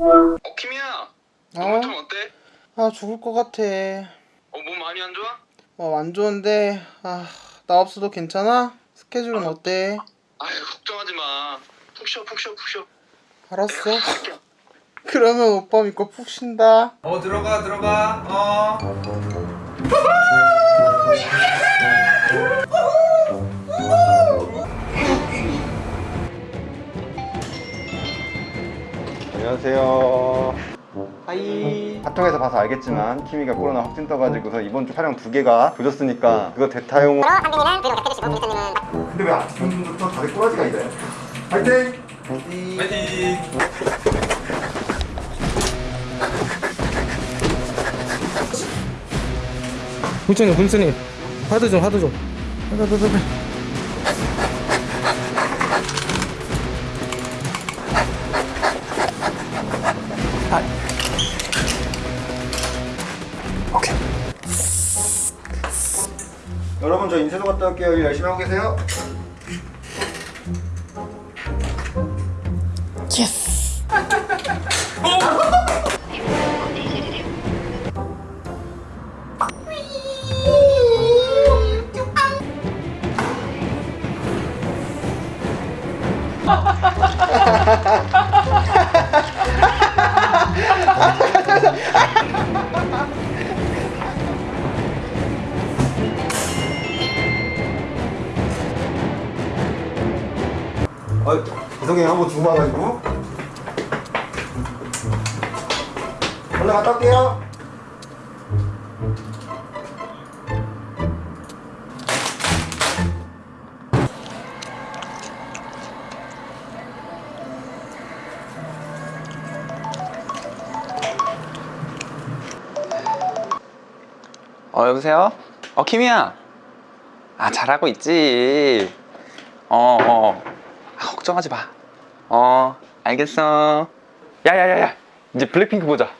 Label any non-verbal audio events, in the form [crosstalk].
어 키미야 너 어? 좀 어때? 아 죽을 것 같아 어 몸 많이 안 좋아? 어 안 좋은데 아 나 없어도 괜찮아? 스케줄은 어때? 아유 걱정하지 마 푹 쉬어 푹 쉬어 푹 쉬어 알았어. [laughs] 그러면 오빠 믿고 푹 쉰다 어 들어가 들어가 어 [laughs] 안녕하세요. 하이 카톡에서 봐서 알겠지만 키미가 코로나 확진 떠가지고서 이번 주 촬영 두 개가 조졌으니까 그거 대타용. 근데 왜 아직 분들부터 다들 꼬라지가 있나요? 파이팅! 파이팅 훈수님 훈수님 하드 좀 하드 좀 하드 하드 하드 여러분 저 인쇄소 갔다 올게요. 일 열심히 하고 계세요. 아, [laughs] 죄송해요. 한번 주고 와가지고. 얼른 갔다 올게요. 어 여보세요? 어 키미야 아 잘하고 있지 어어 아, 걱정하지 마 어 알겠어. 야야야야. 이제 블랙핑크 보자